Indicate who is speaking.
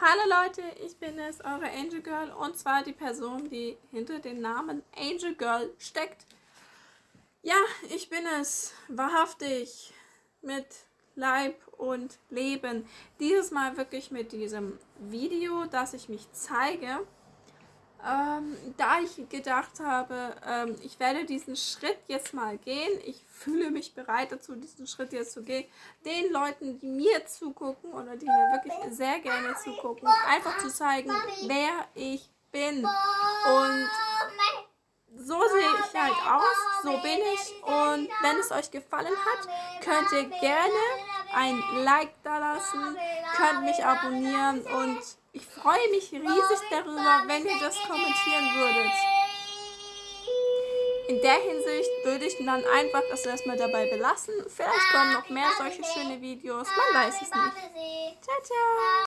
Speaker 1: Hallo Leute, ich bin es, eure Angel Girl und zwar die Person, die hinter dem Namen Angel Girl steckt. Ja, ich bin es, wahrhaftig, mit Leib und Leben. Dieses Mal wirklich mit diesem Video, dass ich mich zeige. Ähm, da ich gedacht habe, ähm, ich werde diesen Schritt jetzt mal gehen. Ich fühle mich bereit dazu, diesen Schritt jetzt zu gehen. Den Leuten, die mir zugucken oder die mir wirklich sehr gerne zugucken, einfach zu zeigen, wer ich bin. Und so sehe ich halt aus, so bin ich. Und wenn es euch gefallen hat, könnt ihr gerne ein Like da lassen, könnt mich abonnieren und ich freue mich riesig darüber, wenn ihr das kommentieren würdet. In der Hinsicht würde ich dann einfach es erstmal dabei belassen. Vielleicht kommen noch mehr solche schöne Videos, man weiß es nicht. Ciao, ciao!